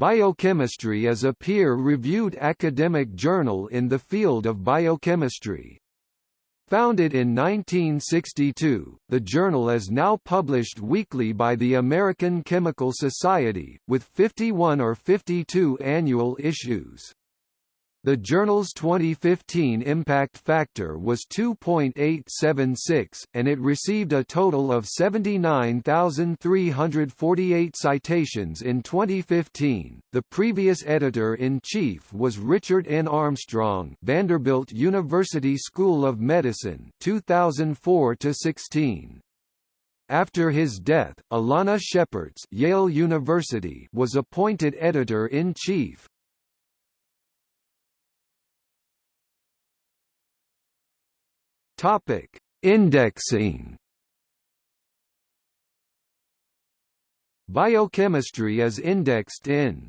Biochemistry is a peer-reviewed academic journal in the field of biochemistry. Founded in 1962, the journal is now published weekly by the American Chemical Society, with 51 or 52 annual issues. The journal's 2015 impact factor was 2.876, and it received a total of 79,348 citations in 2015. The previous editor in chief was Richard N. Armstrong, Vanderbilt University School of Medicine, 2004 to 16. After his death, Alanna Schepartz, Yale University, was appointed editor Topic: Indexing. Biochemistry is indexed in